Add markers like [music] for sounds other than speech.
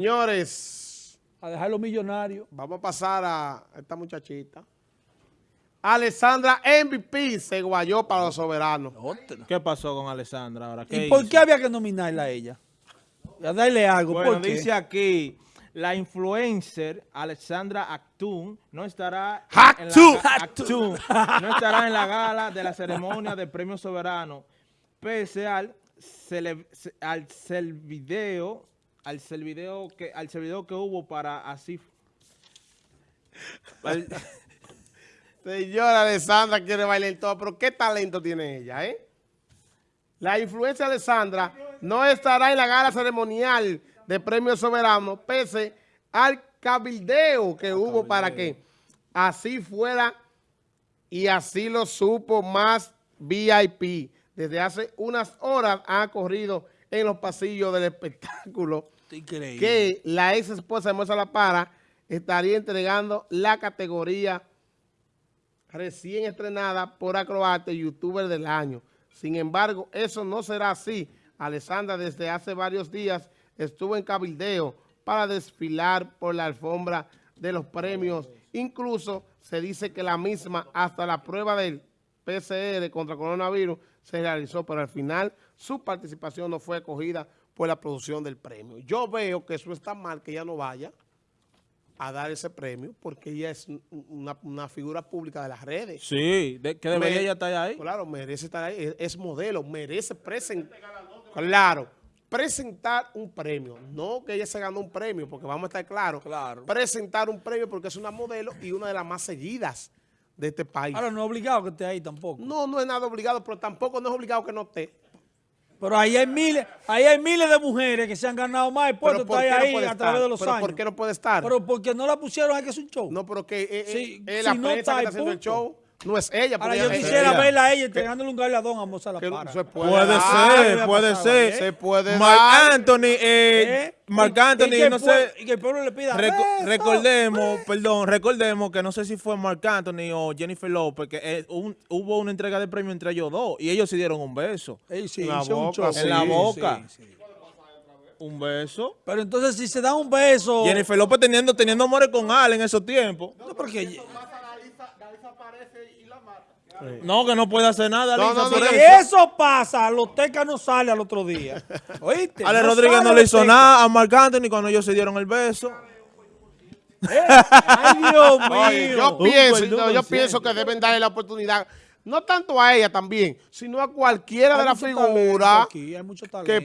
Señores, a dejar los millonarios. vamos a pasar a esta muchachita. Alessandra MVP se guayó para los soberanos. ¿Qué pasó con Alessandra ahora? ¿Y por qué había que nominarla a ella? A darle algo. Bueno, ¿por qué? dice aquí, la influencer Alessandra Actun no estará Actun. en la, Actun no estará en la gala de la ceremonia del Premio Soberano, pese al al video al video que al que hubo para así al- [laughs] Señora Alessandra quiere bailar todo, pero qué talento tiene ella, ¿eh? La influencia Alessandra no estará en la gala ceremonial de Premio Soberano, pese al cabildeo que hubo para que así fuera y así lo supo más VIP. Desde hace unas horas ha corrido en los pasillos del espectáculo Increíble. que la ex esposa de Moza La Para estaría entregando la categoría recién estrenada por Acroarte YouTuber del año. Sin embargo, eso no será así. Alessandra desde hace varios días estuvo en cabildeo para desfilar por la alfombra de los premios. Incluso se dice que la misma hasta la prueba del PCR contra coronavirus se realizó, pero al final su participación no fue acogida por la producción del premio. Yo veo que eso está mal, que ella no vaya a dar ese premio, porque ella es un- una, una figura pública de las redes. sí, de- que debería estar ahí. Claro, merece estar ahí, es, es modelo, merece presentar, claro, presentar un premio, no que ella se ganó un premio, porque vamos a estar claros, Claro. presentar un premio porque es una modelo y una de las más seguidas de este país. Ahora no es obligado que esté ahí tampoco. no, no es nada obligado, pero tampoco no es obligado que no esté. Pero ahí hay miles, ahí hay miles de mujeres que se han ganado más puestos ¿por está no ahí puede a estar? través de los ¿Pero años. por qué no puede estar? Pero porque no la pusieron, hay que hacer un show. no, pero que eh, eh, Sí, eh, si la no prensa está que ahí, está haciendo el show no es ella. Ahora porque yo quisiera ella- verla a ella entregándole un galardón a Moza La Para. se puede, ser, puede ser. se puede Marc dar. Anthony, eh, ¿Eh? Marc Y- y Anthony, que no sé. Y que el pueblo le pida Reco- beso, recordemos, perdón, recordemos que no sé si fue Marc Anthony o Jennifer López, que eh, un- hubo una entrega de premio entre ellos dos y ellos se dieron un beso. Ey, sí, En la un boca, sí, En la boca. sí, sí. Un beso. Pero entonces si se dan un beso... Jennifer López teniendo, teniendo amores con Al en esos tiempos. No, porque... No, que no puede hacer nada, No, Si eso. eso pasa, Loteca no sale al otro día. [laughs] ¿Oíste? Ale No Rodríguez no le hizo nada a Marc Anthony cuando ellos se dieron el beso. [laughs] Ay, Dios mío. Oye, yo pienso, yo, pienso que deben darle la oportunidad, no tanto a ella también, sino a cualquiera de las figuras aquí, hay mucho que talento.